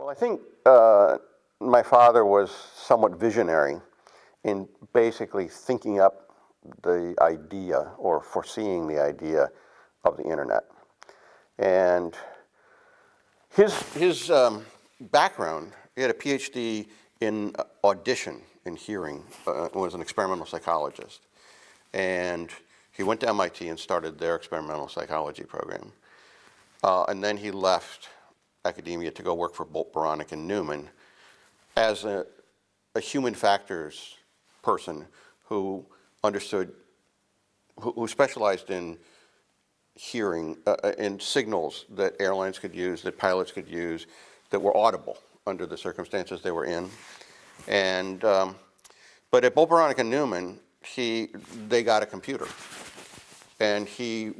Well, I think uh, my father was somewhat visionary in basically thinking up the idea or foreseeing the idea of the internet. And his, his um, background, he had a PhD in audition in hearing, uh, was an experimental psychologist. And he went to MIT and started their experimental psychology program. Uh, and then he left academia to go work for Bolt, Beranek, and Newman as a, a human factors person who understood, who, who specialized in hearing, uh, uh, in signals that airlines could use, that pilots could use, that were audible under the circumstances they were in. And, um, but at Bolt, Beranek, and Newman, he, they got a computer. And he,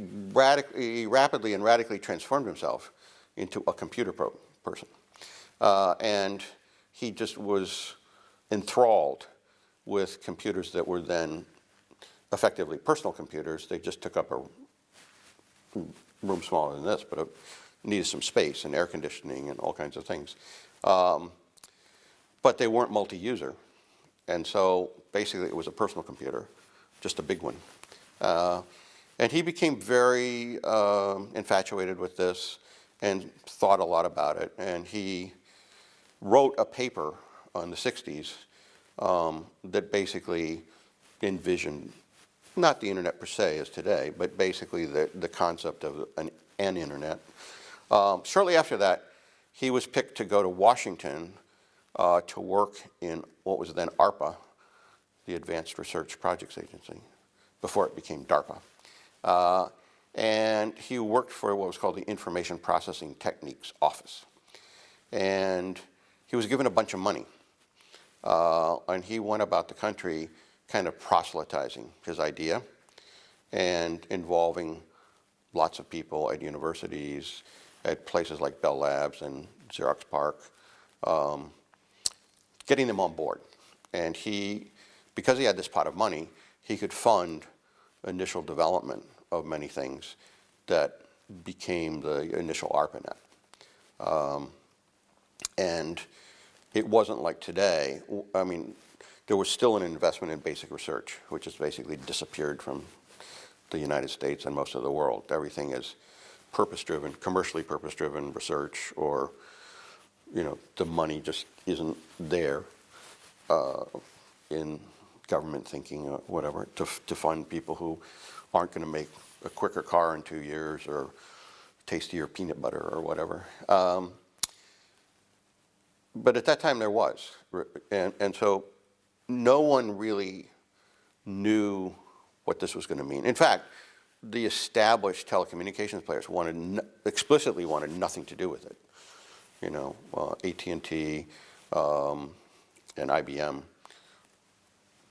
he rapidly and radically transformed himself into a computer person. Uh, and he just was enthralled with computers that were then effectively personal computers. They just took up a room smaller than this, but it needed some space and air conditioning and all kinds of things. Um, but they weren't multi-user. And so basically it was a personal computer, just a big one. Uh, and he became very uh, infatuated with this and thought a lot about it. And he wrote a paper in the 60s um, that basically envisioned, not the internet per se as today, but basically the, the concept of an, an internet. Um, shortly after that, he was picked to go to Washington uh, to work in what was then ARPA, the Advanced Research Projects Agency, before it became DARPA. Uh, and he worked for what was called the Information Processing Techniques Office. And he was given a bunch of money. Uh, and he went about the country kind of proselytizing his idea and involving lots of people at universities, at places like Bell Labs and Xerox PARC, um, getting them on board. And he, because he had this pot of money, he could fund initial development of many things that became the initial ARPANET. Um, and it wasn't like today. I mean, there was still an investment in basic research, which has basically disappeared from the United States and most of the world. Everything is purpose-driven, commercially purpose-driven research, or, you know, the money just isn't there uh, in government thinking or whatever to, to fund people who aren't going to make a quicker car in two years or tastier peanut butter or whatever. Um, but at that time there was. And, and so no one really knew what this was going to mean. In fact, the established telecommunications players wanted explicitly wanted nothing to do with it. You know, uh, AT&T um, and IBM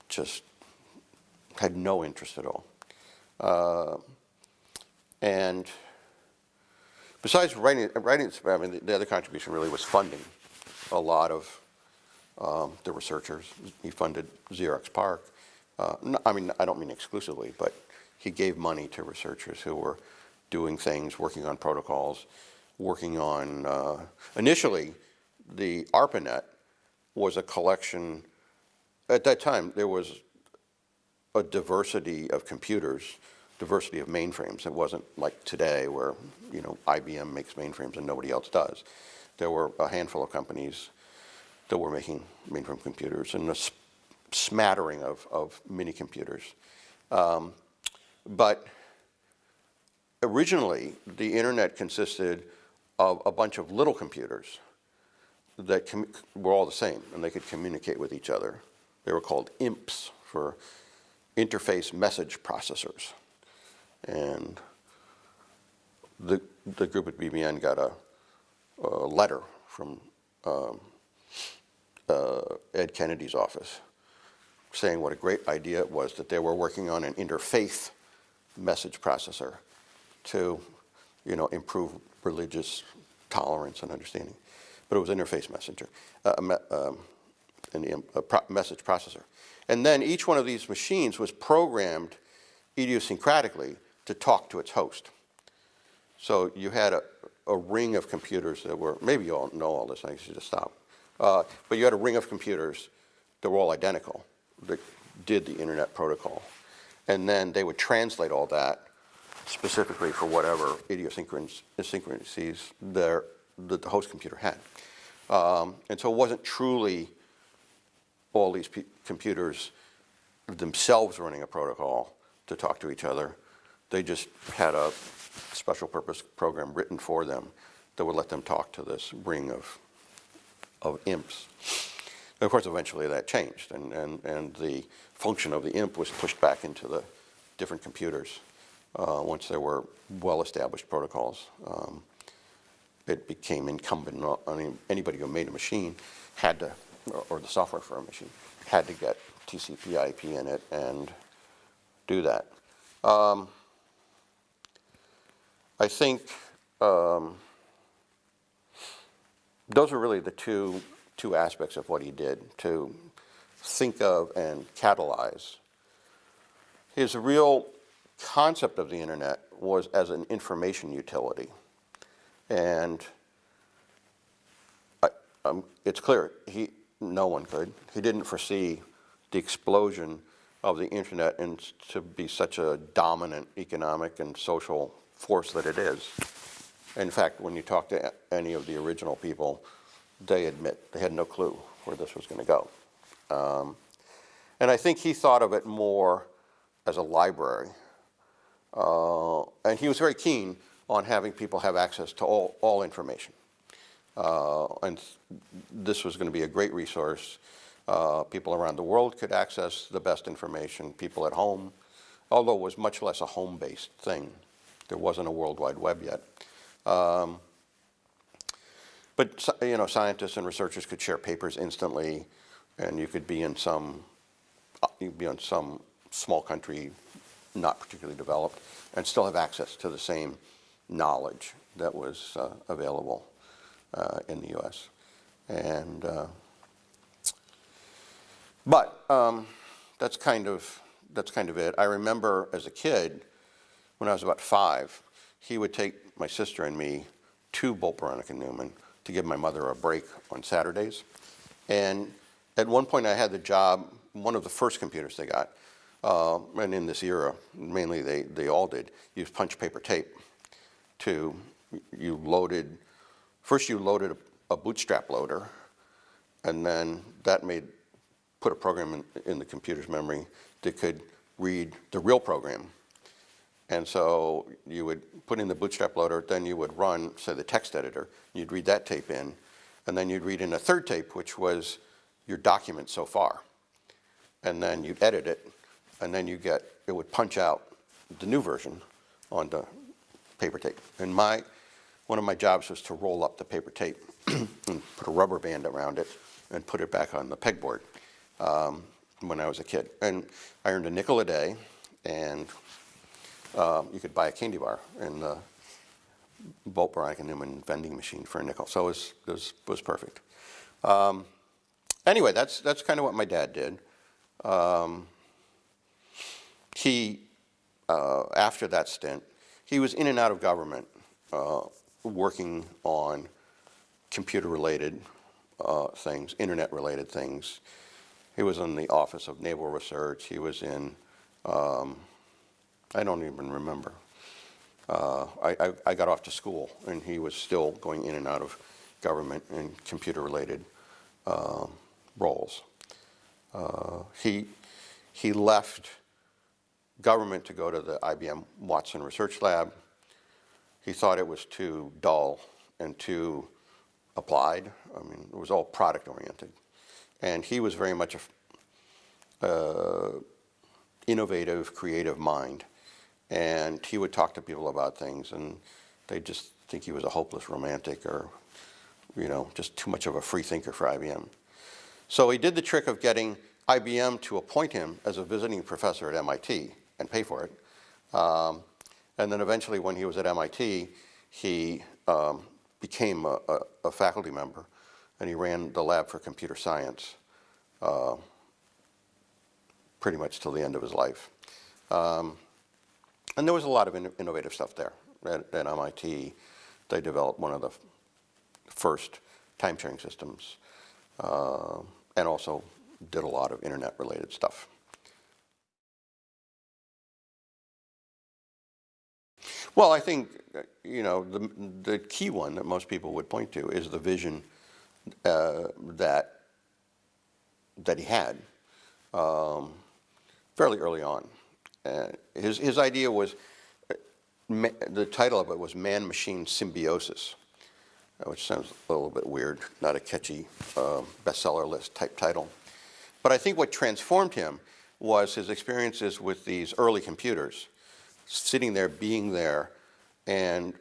just had no interest at all. Uh, and besides writing, writing I mean, the, the other contribution really was funding a lot of um, the researchers. He funded Xerox PARC. Uh, no, I mean, I don't mean exclusively, but he gave money to researchers who were doing things, working on protocols, working on, uh, initially, the ARPANET was a collection, at that time, there was a diversity of computers, diversity of mainframes. It wasn't like today where, you know, IBM makes mainframes and nobody else does there were a handful of companies that were making mainframe computers and a smattering of, of mini computers. Um, but originally, the internet consisted of a bunch of little computers that were all the same and they could communicate with each other. They were called IMPs for interface message processors. And the, the group at BBN got a a letter from um, uh, Ted Kennedy's office saying what a great idea it was that they were working on an interfaith message processor to, you know, improve religious tolerance and understanding. But it was interface messenger, uh, um, an, a pro message processor. And then each one of these machines was programmed idiosyncratically to talk to its host. So you had a, a ring of computers that were, maybe you all know all this, I should just stop. Uh, but you had a ring of computers that were all identical, that did the internet protocol. And then they would translate all that specifically for whatever idiosyncrasies their, that the host computer had. Um, and so it wasn't truly all these computers themselves running a protocol to talk to each other. They just had a special purpose program written for them that would let them talk to this ring of, of imps. And of course, eventually that changed, and, and, and the function of the imp was pushed back into the different computers uh, once there were well-established protocols. Um, it became incumbent on on anybody who made a machine had to, or- the software for a machine, had to get TCP IP in it and do that. Um, I think um, those are really the two, two aspects of what he did, to think of and catalyze. His real concept of the internet was as an information utility. And I, um, it's clear, he, no one could. He didn't foresee the explosion of the internet and to be such a dominant economic and social force that it is. In fact, when you talk to any of the original people, they admit they had no clue where this was going to go. Um, and I think he thought of it more as a library. Uh, and he was very keen on having people have access to all, all information. Uh, and this was going to be a great resource. Uh, people around the world could access the best information, people at home, although it was much less a home-based thing. There wasn't a World Wide Web yet. Um, but you know, scientists and researchers could share papers instantly, and you could be in some, uh, you'd be in some small country, not particularly developed, and still have access to the same knowledge that was uh, available in the U.S. And uh, but um, that's kind of that's kind of it. I remember as a kid, when I was about five, he would take my sister and me to Bolt and Newman to give my mother a break on Saturdays. And at one point, I had the job, one of the first computers they got, uh, and in this era, mainly they, they all did, use punch paper tape to, you loaded, first you loaded a, a bootstrap loader, and then that made, put a program in, in the computer's memory that could read the real program. And so you would put in the bootstrap loader, then you would run, say, the text editor, you'd read that tape in, and then you'd read in a third tape, which was your document so far. And then you'd edit it, and then you get, it would punch out the new version on the paper tape. And my, one of my jobs was to roll up the paper tape and put a rubber band around it and put it back on the pegboard um, when I was a kid. And I earned a nickel a day, and uh, you could buy a candy bar in the Bolt Beranek and Newman vending machine for a nickel. So it was, it was, was perfect. Um, anyway, that's, that's kind of what my dad did. Um, he, uh, after that stint, he was in and out of government, uh, working on computer-related uh, things, internet-related things. He was in the Office of Naval Research. He was in, um, I don't even remember. Uh, I, I, I got off to school, and he was still going in and out of government and computer-related uh, roles. He, he left government to go to the IBM Watson Research Lab. He thought it was too dull and too applied. I mean, it was all product oriented. And he was very much a uh, innovative, creative mind. And he would talk to people about things, and they just think he was a hopeless romantic or, you know, just too much of a free thinker for IBM. So he did the trick of getting IBM to appoint him as a visiting professor at MIT and pay for it. Um, and then eventually, when he was at MIT, he um, became a, a, a faculty member, and he ran the lab for computer science uh, pretty much till the end of his life. Um, and there was a lot of inno- innovative stuff there. at, at MIT, they developed one of the first time sharing systems uh, and also did a lot of internet related stuff. Well, I think, uh, you know, the, the key one that most people would point to is the vision uh, that, that he had um, fairly early on. Uh, his, his idea was, uh, the title of it was Man-Machine Symbiosis, uh, which sounds a little bit weird, not a catchy uh, bestseller list type title. But I think what transformed him was his experiences with these early computers sitting there, being there, and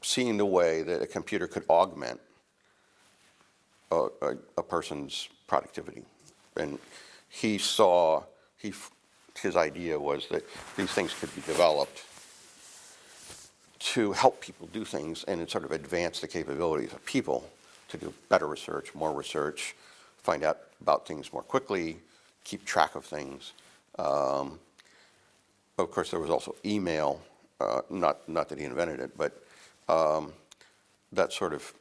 seeing the way that a computer could augment a, a, a person's productivity. And he saw, he, his idea was that these things could be developed to help people do things and sort of advance the capabilities of people to do better research, more research, find out about things more quickly, keep track of things. Um, of course, there was also email, uh, not, not that he invented it, but um, that sort of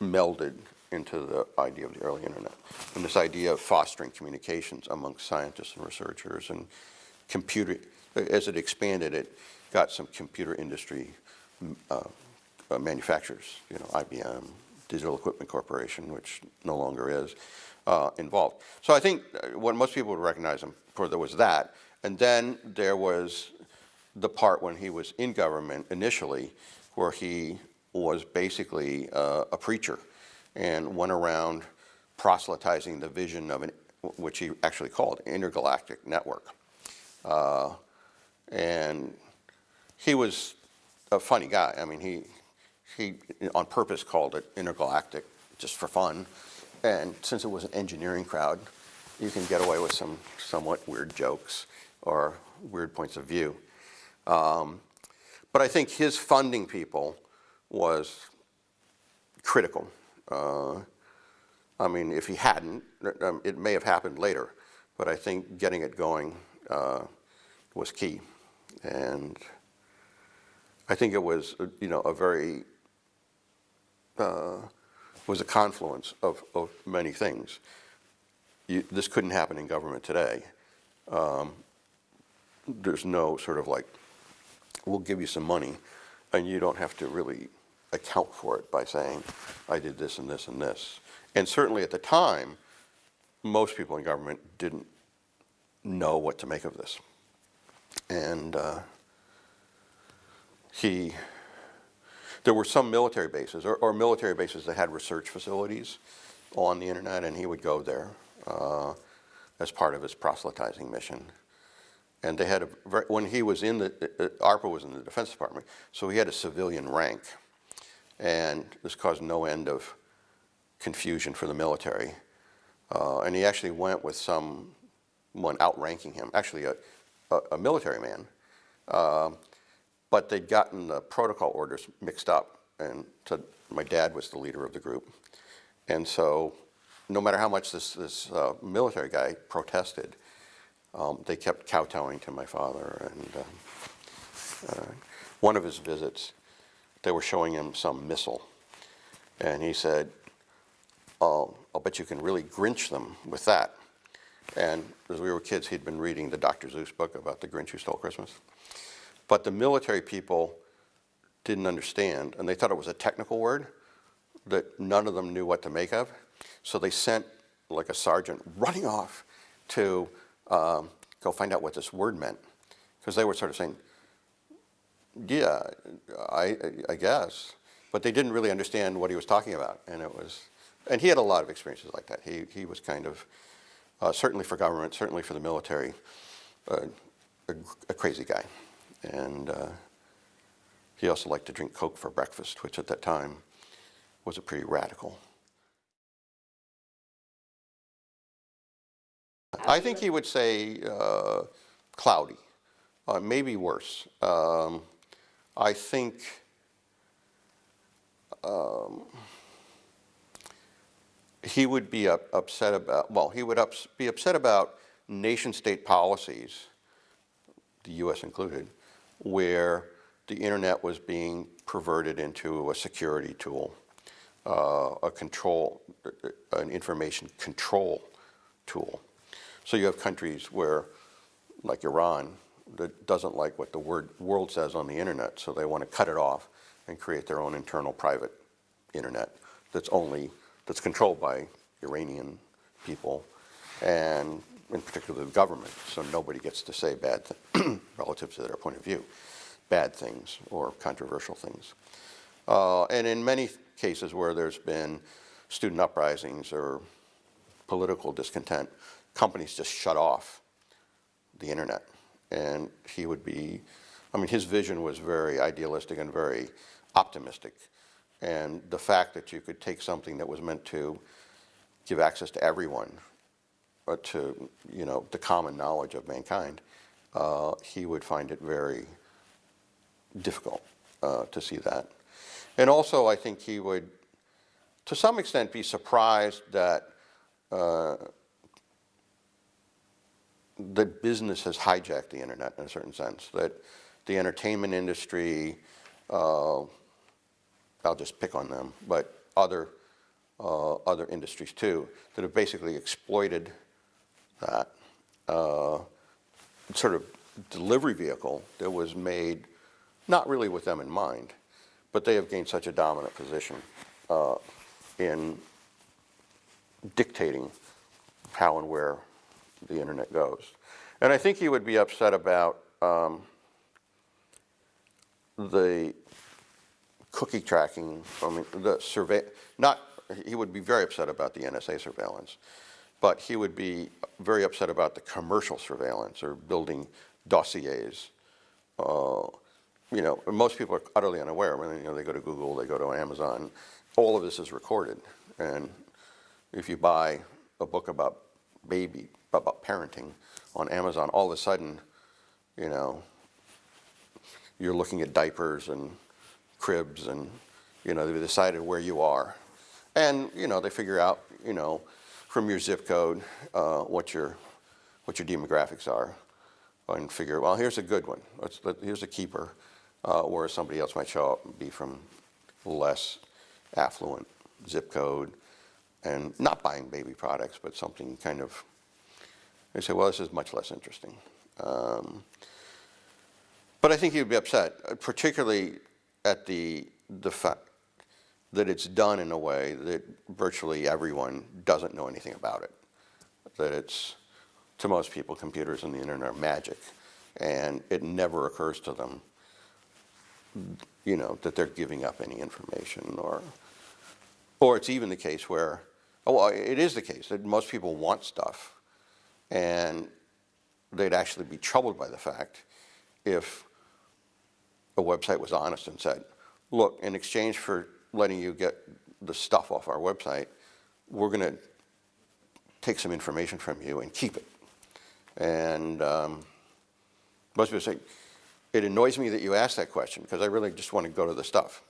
melded into the idea of the early internet. And this idea of fostering communications amongst scientists and researchers and computer, as it expanded, it got some computer industry uh, uh, manufacturers, you know, IBM, Digital Equipment Corporation, which no longer is, uh, involved. So I think uh, what most people would recognize him for, there was that. And then there was the part when he was in government initially, where he was basically uh, a preacher and went around proselytizing the vision of an, which he actually called intergalactic network. Uh, and he was a funny guy. I mean, he, he on purpose called it intergalactic just for fun. And since it was an engineering crowd, you can get away with some somewhat weird jokes or weird points of view. Um, but I think his funding people was critical. Uh, I mean, if he hadn't, um, it may have happened later, but I think getting it going uh, was key. And I think it was, uh, you know, a very, uh, was a confluence of, of many things. You, this couldn't happen in government today. Um, there's no sort of like, we'll give you some money and you don't have to really account for it by saying, I did this and this and this. And certainly at the time, most people in government didn't know what to make of this. And uh, he, there were some military bases or, or, military bases that had research facilities on the internet and he would go there uh, as part of his proselytizing mission. And they had a, when he was in the, uh, uh ARPA was in the Defense Department, so he had a civilian rank. And this caused no end of confusion for the military. Uh, and he actually went with someone outranking him, actually a, a, a military man. Uh, but they'd gotten the protocol orders mixed up. And my dad was the leader of the group. And so no matter how much this, this uh, military guy protested, um, they kept kowtowing to my father. And uh, uh, one of his visits, they were showing him some missile. And he said, oh, I'll bet you can really Grinch them with that. And as we were kids, he'd been reading the Dr. Seuss book about the Grinch who stole Christmas. But the military people didn't understand, and they thought it was a technical word that none of them knew what to make of. So they sent like a sergeant running off to um, go find out what this word meant. Because they were sort of saying, yeah, I, I guess. But they didn't really understand what he was talking about. And it was, and he had a lot of experiences like that. He, he was kind of, uh, certainly for government, certainly for the military, uh, a, a, crazy guy. And uh, he also liked to drink Coke for breakfast, which at that time was a pretty radical. I think he would say uh, cloudy, uh, maybe worse. Um, I think um, he would be up, upset about, well, he would ups, be upset about nation state policies, the US included, where the internet was being perverted into a security tool, uh, a control, uh, an information control tool. So you have countries where, like Iran, that doesn't like what the word world says on the internet, so they want to cut it off and create their own internal private internet that's only, that's controlled by Iranian people and in particular the government, so nobody gets to say bad, relative to their point of view, bad things or controversial things. Uh, and in many cases where there's been student uprisings or political discontent, companies just shut off the internet. And he would be, I mean, his vision was very idealistic and very optimistic. And the fact that you could take something that was meant to give access to everyone, uh, to, you know, the common knowledge of mankind, uh, he would find it very difficult uh, to see that. And also, I think he would, to some extent, be surprised that uh, that business has hijacked the internet in a certain sense. That the entertainment industry, uh, I'll just pick on them, but other uh, other industries too, that have basically exploited that uh, sort of delivery vehicle that was made not really with them in mind, but they have gained such a dominant position uh, in dictating how and where the internet goes. And I think he would be upset about um, the cookie tracking, I mean, the survey, not, he would be very upset about the NSA surveillance, but he would be very upset about the commercial surveillance or building dossiers. Uh, you know, most people are utterly unaware. When you know, they go to Google, they go to Amazon. All of this is recorded, and if you buy a book about baby, about parenting on Amazon, all of a sudden, you know, you're looking at diapers and cribs, and you know, they've decided where you are, and you know, they figure out, you know, from your zip code uh, what your what your demographics are, and figure, well, here's a good one. Let's, let, here's a keeper, uh, where somebody else might show up and be from less affluent zip code, and not buying baby products, but something kind of. They say, well, this is much less interesting. Um, but I think he'd be upset, uh, particularly at the the fact that it's done in a way that virtually everyone doesn't know anything about it. That it's to most people, computers and the internet are magic, and it never occurs to them, you know, that they're giving up any information, or, or it's even the case where, oh, well, it is the case that most people want stuff, and they'd actually be troubled by the fact if a website was honest and said, look, in exchange for letting you get the stuff off our website, we're going to take some information from you and keep it. And um, most people say, it annoys me that you asked that question because I really just want to go to the stuff.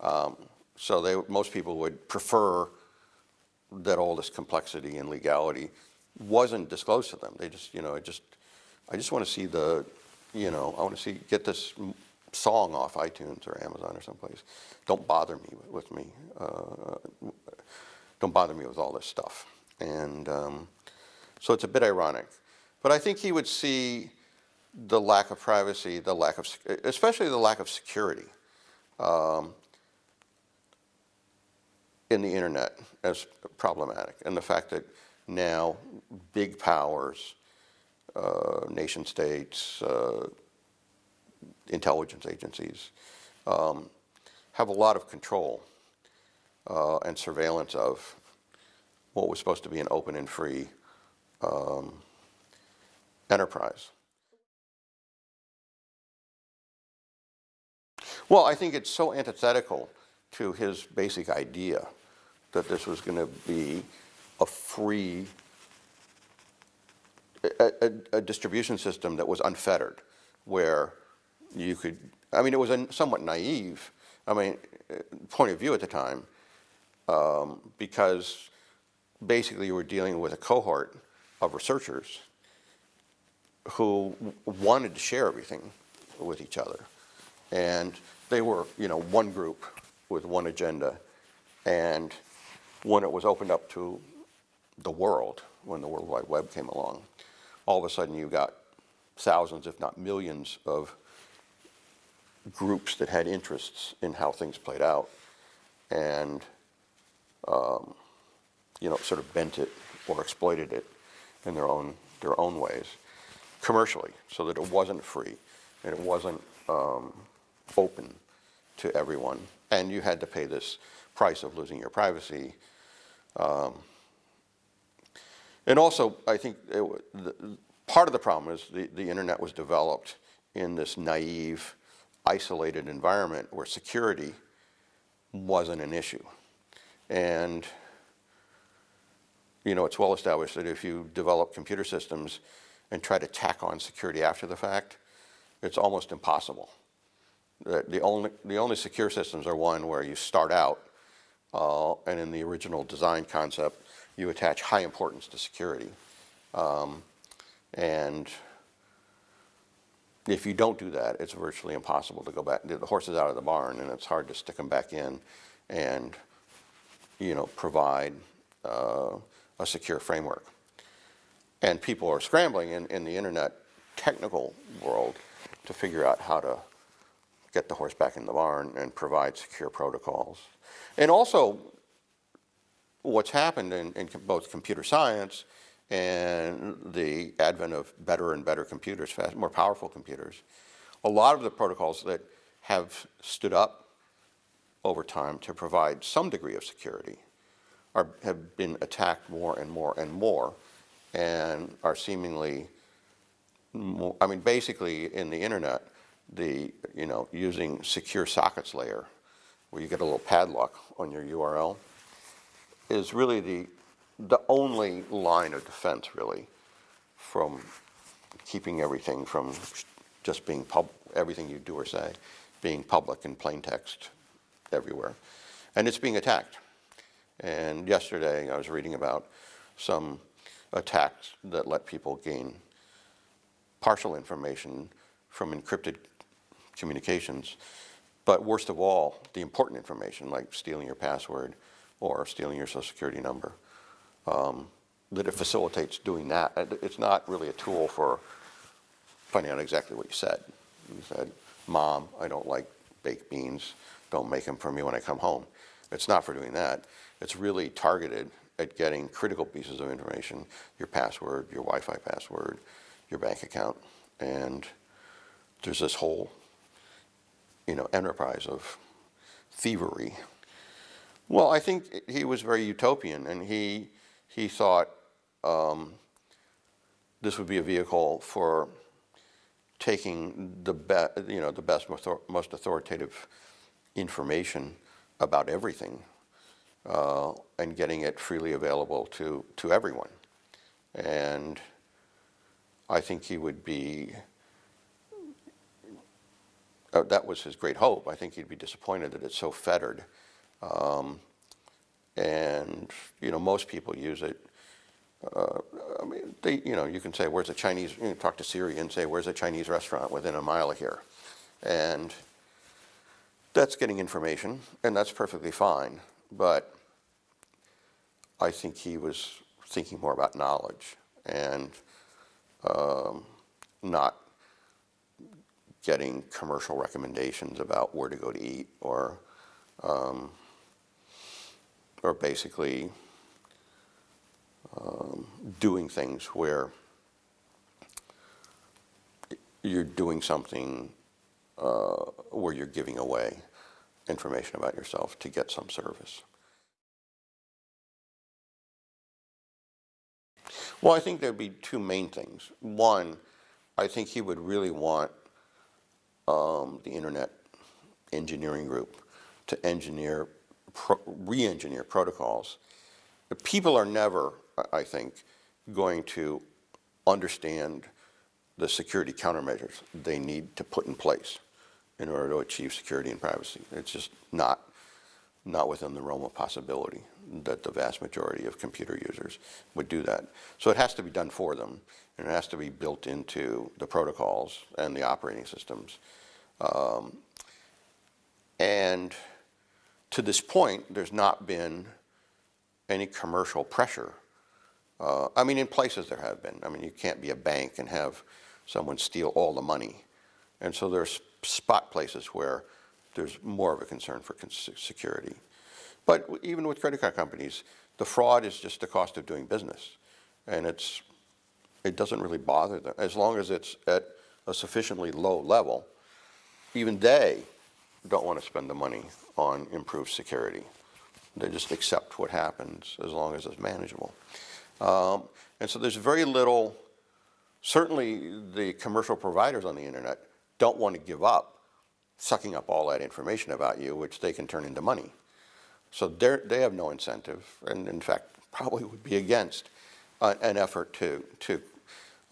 Um, so they, most people would prefer that all this complexity and legality wasn't disclosed to them. They just, you know, I just, I just want to see the, you know, I want to see, get this song off iTunes or Amazon or someplace. Don't bother me with, me. Uh, don't bother me with all this stuff. And um, so it's a bit ironic. But I think he would see the lack of privacy, the lack of, especially the lack of security um, in the internet as problematic. And the fact that now big powers, uh, nation states, uh, intelligence agencies um, have a lot of control uh, and surveillance of what was supposed to be an open and free um, enterprise. Well, I think it's so antithetical to his basic idea that this was going to be a free a, a, a, distribution system that was unfettered, where you could, I mean, it was a somewhat naive, I mean, point of view at the time, um, because basically you were dealing with a cohort of researchers who wanted to share everything with each other. And they were, you know, one group with one agenda. And when it was opened up to the world, when the World Wide Web came along, all of a sudden you got thousands, if not millions, of groups that had interests in how things played out. And, um, you know, sort of bent it or exploited it in their own, their own ways, commercially, so that it wasn't free and it wasn't um, open to everyone. And you had to pay this price of losing your privacy. Um, and also, I think it, the, part of the problem is the, the internet was developed in this naive, isolated environment where security wasn't an issue. And you know, it's well established that if you develop computer systems and try to tack on security after the fact, it's almost impossible. The only, the only secure systems are one where you start out, uh, and in the original design concept, you attach high importance to security. Um, and if you don't do that, it's virtually impossible to go back. The horse is out of the barn, and it's hard to stick them back in and, you know, provide uh, a secure framework. And people are scrambling in, in the internet technical world to figure out how to get the horse back in the barn and provide secure protocols. And also, what's happened in, in both computer science and the advent of better and better computers, fast, more powerful computers, a lot of the protocols that have stood up over time to provide some degree of security are, have been attacked more and more and more and are seemingly more, I mean, basically in the internet, the, you know, using secure sockets layer, where you get a little padlock on your URL, is really the, the only line of defense, really, from keeping everything from just being pub, everything you do or say, being public in plain text everywhere. And it's being attacked. And yesterday, I was reading about some attacks that let people gain partial information from encrypted communications, but worst of all, the important information, like stealing your password or stealing your social security number, um, that it facilitates doing that. It's not really a tool for finding out exactly what you said. You said, Mom, I don't like baked beans, don't make them for me when I come home. It's not for doing that. It's really targeted at getting critical pieces of information, your password, your Wi-Fi password, your bank account. And there's this whole, you know, enterprise of thievery. Well, I think he was very utopian, and he, he thought um, this would be a vehicle for taking the be, you know, the best, most most authoritative information about everything uh, and getting it freely available to, to everyone. And I think he would be, uh, that was his great hope. I think he'd be disappointed that it's so fettered. Um, and, you know, most people use it. Uh, I mean, they, you know, you can say, where's a Chinese, you can talk to Siri and say, where's a Chinese restaurant within a mile of here? And that's getting information, and that's perfectly fine. But I think he was thinking more about knowledge and um, not getting commercial recommendations about where to go to eat or um, or basically um, doing things where you're doing something uh, where you're giving away information about yourself to get some service. Well, I think there'd be two main things. One, I think he would really want um, the internet engineering group to engineer, pro- re-engineer protocols. The people are never, I- I think, going to understand the security countermeasures they need to put in place in order to achieve security and privacy. It's just not, not within the realm of possibility that the vast majority of computer users would do that. So it has to be done for them, and it has to be built into the protocols and the operating systems. Um, And to this point, there's not been any commercial pressure. Uh, I mean, in places there have been. I mean, you can't be a bank and have someone steal all the money. And so there's spot places where there's more of a concern for security. But even with credit card companies, the fraud is just the cost of doing business. And it's, it doesn't really bother them, as long as it's at a sufficiently low level. Even they don't want to spend the money on improved security. They just accept what happens as long as it's manageable. Um, and so there's very little, certainly the commercial providers on the internet don't want to give up sucking up all that information about you, which they can turn into money. So they're, have no incentive, and in fact, probably would be against uh, an effort to, to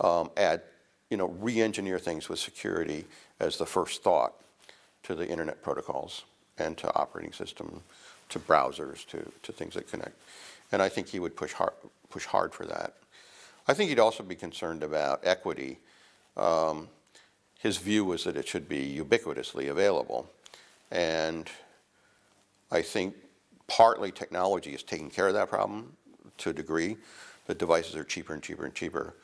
um, add, you know, re-engineer things with security as the first thought to the internet protocols and to operating system, to browsers, to, to things that connect. And I think he would push hard, push hard for that. I think he'd also be concerned about equity. Um, his view was that it should be ubiquitously available. And I think partly technology is taking care of that problem to a degree. The devices are cheaper and cheaper and cheaper.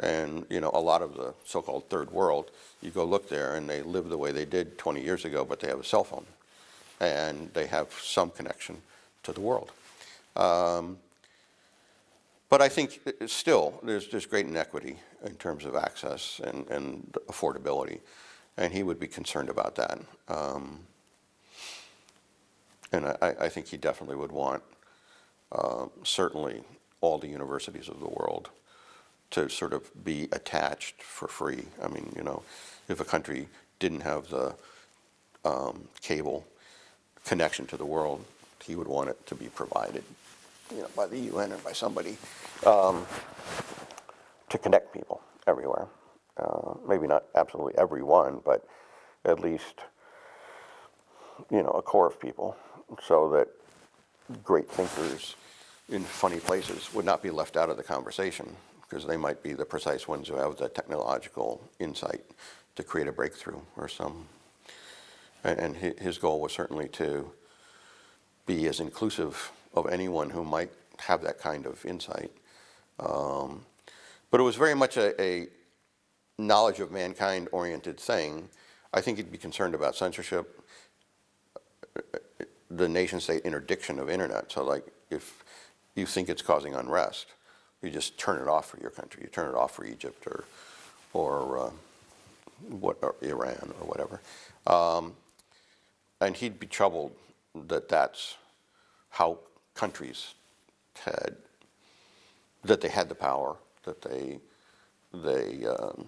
And, you know, a lot of the so-called third world, you go look there and they live the way they did 20 years ago, but they have a cell phone. And they have some connection to the world. Um, but I think uh, still, there's, there's great inequity in terms of access and, and affordability. And he would be concerned about that. Um, and I, I think he definitely would want, uh, certainly, all the universities of the world to sort of be attached for free. I mean, you know, if a country didn't have the um, cable connection to the world, he would want it to be provided, you know, by the UN or by somebody um, to connect people everywhere. Uh, maybe not absolutely everyone, but at least, you know, a core of people so that great thinkers in funny places would not be left out of the conversation because they might be the precise ones who have the technological insight to create a breakthrough or some. And, his goal was certainly to be as inclusive of anyone who might have that kind of insight. Um, but it was very much a, a knowledge of mankind oriented thing. I think he'd be concerned about censorship, the nation state interdiction of internet. So, like, if you think it's causing unrest, you just turn it off for your country. You turn it off for Egypt or, or, uh, what, or Iran or whatever. Um, and he'd be troubled that that's how countries had, that they had the power, that they, they, um,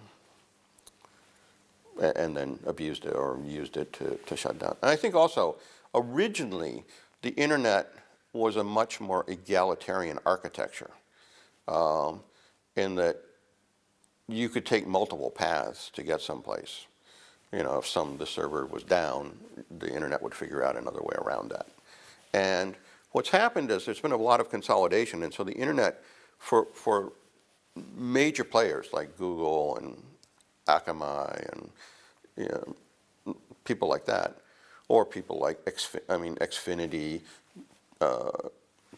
and then abused it or used it to, to shut down. And I think also, originally, the internet was a much more egalitarian architecture um, in that you could take multiple paths to get someplace. You know, if some the server was down, the internet would figure out another way around that. And what's happened is there's been a lot of consolidation, and so the internet for for major players like Google and Akamai and you know, people like that, or people like Xfi- I mean Xfinity, uh,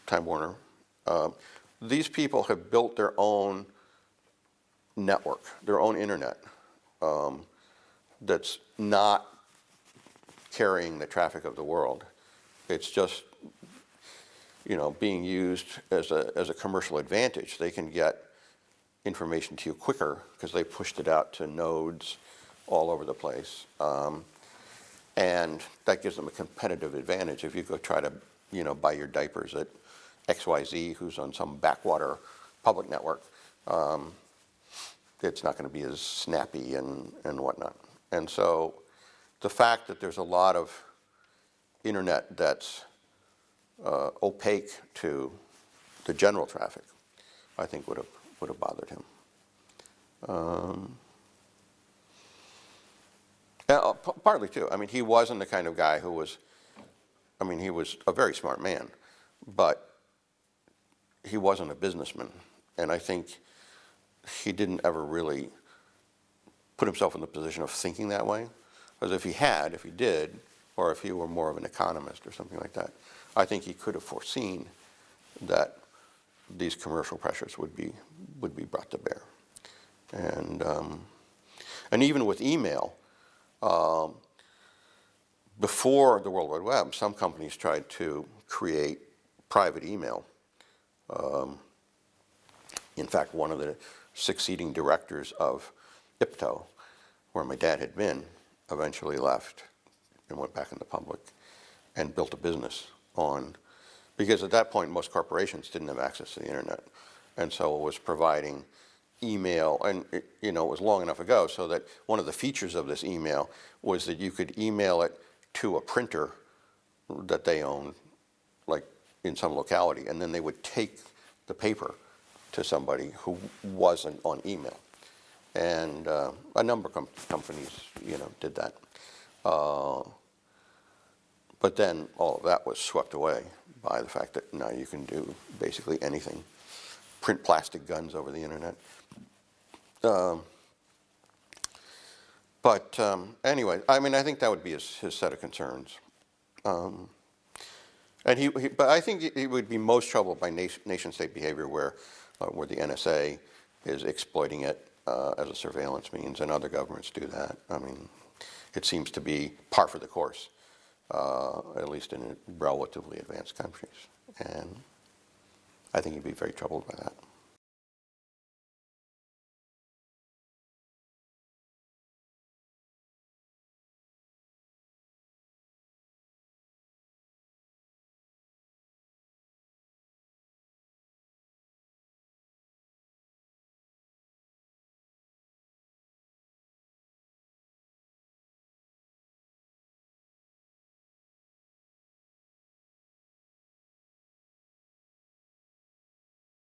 Time Warner. Uh, these people have built their own network, their own internet, um, that's not carrying the traffic of the world. It's just, you know, being used as a, as a commercial advantage. They can get information to you quicker because they pushed it out to nodes all over the place. Um, and that gives them a competitive advantage. If you go try to, you know, buy your diapers at XYZ, who's on some backwater public network, um, it's not going to be as snappy and, and whatnot. And so the fact that there's a lot of internet that's uh, opaque to the general traffic, I think would have, would have bothered him. Um, uh, partly too. I mean, he wasn't the kind of guy who was, I mean, he was a very smart man, but he wasn't a businessman. And I think he didn't ever really put himself in the position of thinking that way. Because if he had, if he did, or if he were more of an economist or something like that, I think he could have foreseen that these commercial pressures would be, would be brought to bear. And, um, and even with email, um, before the World Wide Web, some companies tried to create private email. Um, in fact, one of the succeeding directors of IPTO, where my dad had been, eventually left and went back in the public and built a business on, because at that point, most corporations didn't have access to the internet. And so it was providing email, and it, you know, it was long enough ago so that one of the features of this email was that you could email it to a printer that they owned, like in some locality, and then they would take the paper to somebody who wasn't on email. And uh, a number of com- companies, you know, did that. Uh, but then all of that was swept away by the fact that now you can do basically anything. Print plastic guns over the internet. Um, but um, anyway, I mean, I think that would be his, his set of concerns. Um, and he, he, but I think he- would be most troubled by nation, nation state behavior where, uh, where the NSA is exploiting it uh, as a surveillance means, and other governments do that. I mean, it seems to be par for the course, uh, at least in relatively advanced countries. And I think he'd be very troubled by that.